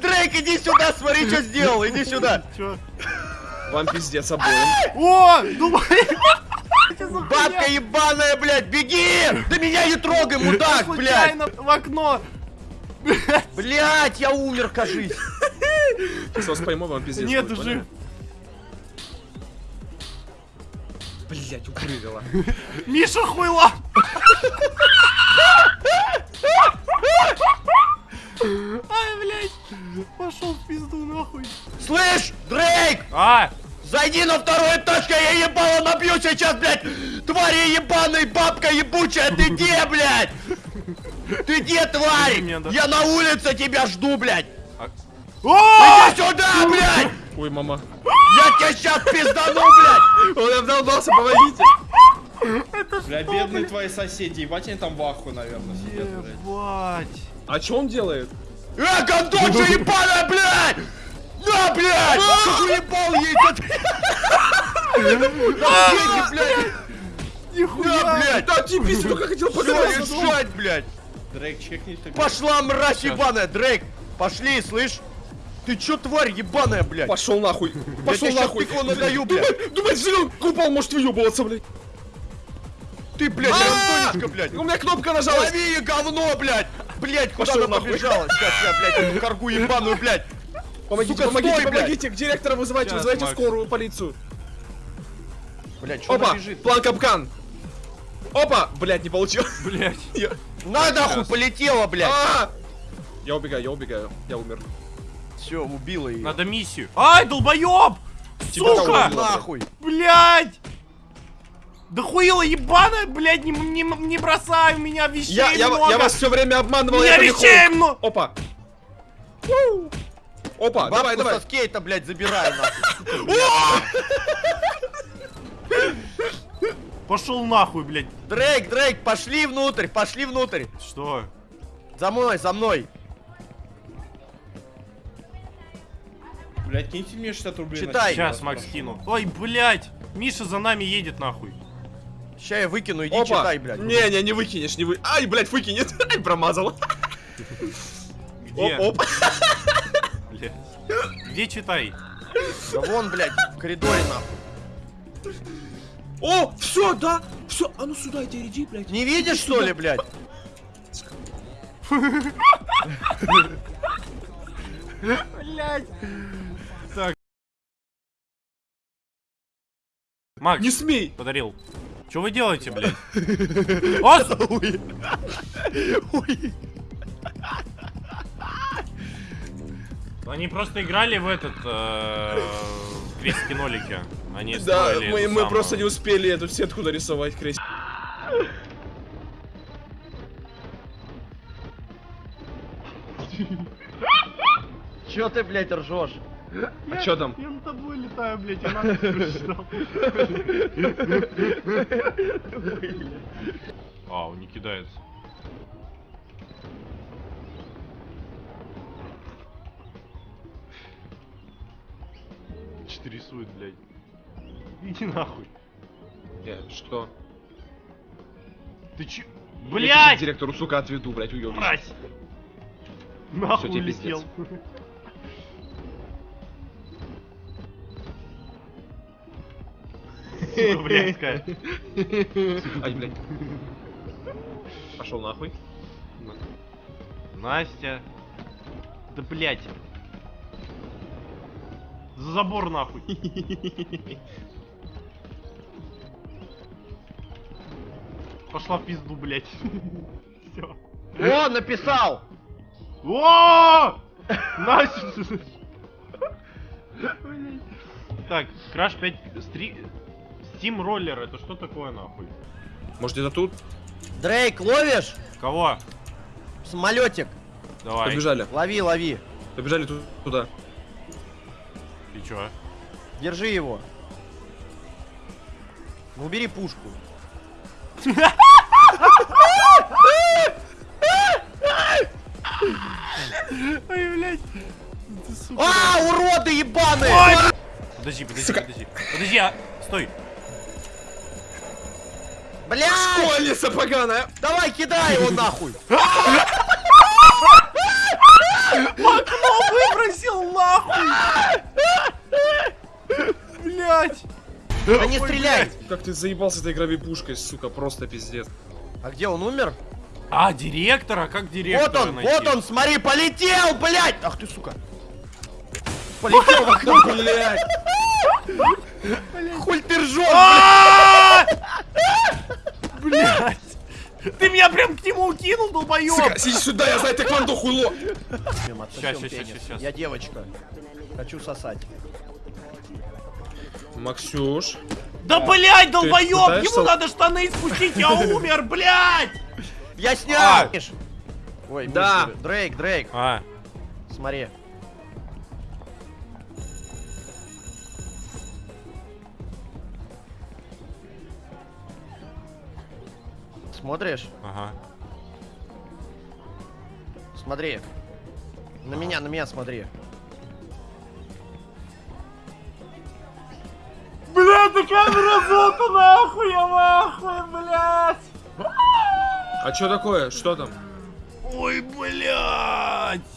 Дрейк, иди сюда, смотри, что сделал, иди сюда. Вам пиздец обоим. О, думаю... Бабка ебаная, блядь, беги! Да меня не трогай, мудак, блядь! В окно. Блядь, я умер, кажись. Сейчас вас пойму, вам пиздец. Нет, уже. Блять, укрылила. Миша хуйла. Ай, блядь. Пошел в пизду нахуй. Слышь, Дрейк, А, зайди на второй этаж, я ебало набью сейчас, блядь! Твари ебаный, бабка ебучая, ты где, блядь? Ты где, тварь? Я на улице тебя жду, блядь! О! Иди сюда, блядь! Ой, мама. Я тебя сейчас пиздану, блядь! Он обдолбался, помогите. Бля, бедные твои соседи, ебать они там в аху, наверное, сидят, блядь. Ебать. А что он делает? Э, гондонча ебаная, блядь! На, блядь! Ты уебал ей, деньги, блядь! На, блядь! Да, пиздец, только хотел Всё, подраться. решать, блядь! Дрейк, чекни ты. Пошла, мразь ебаная, Дрейк! Пошли, слышь? Ты чё, тварь ебаная, блядь? Пошел нахуй. Я Пошел тебе нахуй. пико надаю, блядь! Думает, зелен упал, может выебываться, блядь. Ты, блядь, А! Антонечка, блядь! У меня кнопка нажалась. Лови говно, блядь! Блядь, куда Пошёл она нахуй. побежала? Сейчас я, блядь, эту каргу ебаную, блядь! Помогите, Сука, помогите, стой, блядь. помогите. К директора вызывайте, Сейчас, вызывайте Макс. скорую полицию. Блядь, что Опа, бежит? план капкан. Опа, блядь, не получил. Блядь. Я- На, нахуй, полетела, блядь! А! Я убегаю, я убегаю, я умер. Все, убила ее. Надо миссию. Ай, долбоёб! Тебя Сука! Нахуй! Блядь! Да хуила ебаная, блядь, не, не, не бросай у меня вещей Я, я, много. я вас все время обманывал, меня я вещей много. Опа. Опа, давай, Бабку давай. со скейта, блядь, забирай, нахуй. Пошел нахуй, блядь. Дрейк, Дрейк, пошли внутрь, пошли внутрь. Что? За мной, за мной. Блядь, киньте мне 60 рублей. Читай. Сейчас, Макс, кину. Ой, блядь. Миша за нами едет нахуй. Ща я выкину, иди Опа. читай, блядь. Не, не, не выкинешь, не вы. Ай, блядь, выкинет. Ай, промазал. Где? Оп, оп. Блядь. Где читай? Да вон, блядь, в коридоре, нахуй. О, все, да. Все, а ну сюда иди, иди, блядь. Не видишь, что ли, блядь? Блядь. Так. Макс, Не смей. подарил. Что вы делаете, блядь? О, с- Ой. Ой. Они просто играли в этот э, в крестики-нолики. Они Да, мы, эту мы самую- просто не успели эту сетку нарисовать, крест. Чё ты, блядь, ржешь? А чё там? Я над тобой летаю, блядь, я нахуй прочитал. А, он не кидается. Что рисует, блядь? Иди нахуй. Э, Что? Ты че? Я Блядь! директору, сука, отведу, блядь, уебишь. Мразь! Нахуй тебе улетел. Сука, блядская. Ай, блядь. Пошел нахуй. Настя. Да блядь. За забор нахуй. Пошла в пизду, блядь. Все. О, написал! О! Настя! Так, Crash 5 стри... Steam роллер, это что такое нахуй? Может, это тут? Дрейк, ловишь? Кого? Самолетик. Давай. Побежали. Лови, лови. Побежали ту- туда. И чё? Держи его. Ну, убери пушку. Ой, блядь. А, уроды ебаные! Подожди, подожди, подожди. Подожди, а... Стой. Блядь! Школьница поганая! Давай, кидай его нахуй! В окно выбросил нахуй! Блять! Да не стреляй! Как ты заебался этой игровой пушкой, сука, просто пиздец. А где он умер? А, директора? Как Вот директора он, найти? вот он, смотри, полетел, блядь! Ах ты, сука! Полетел в окно, Блять! Хуй ты ржешь, А! Блять! Ты меня прям к нему укинул, долбоёб! Сука, сиди сюда, я знаю хуйло! блядь! Щас, щас, щас, щас, щас. Я девочка. Хочу сосать. Максюш. Да блять, долбоёб! Ему надо штаны спустить, я умер, блять! Я снял! А. Миш. Ой, Да. Дрейк, Дрейк, А, смотри. Смотришь? ага. Смотри. На меня, на меня смотри. Блять, ты камера золота нахуй, я нахуй, блять! А что такое? Что там? Ой, блять!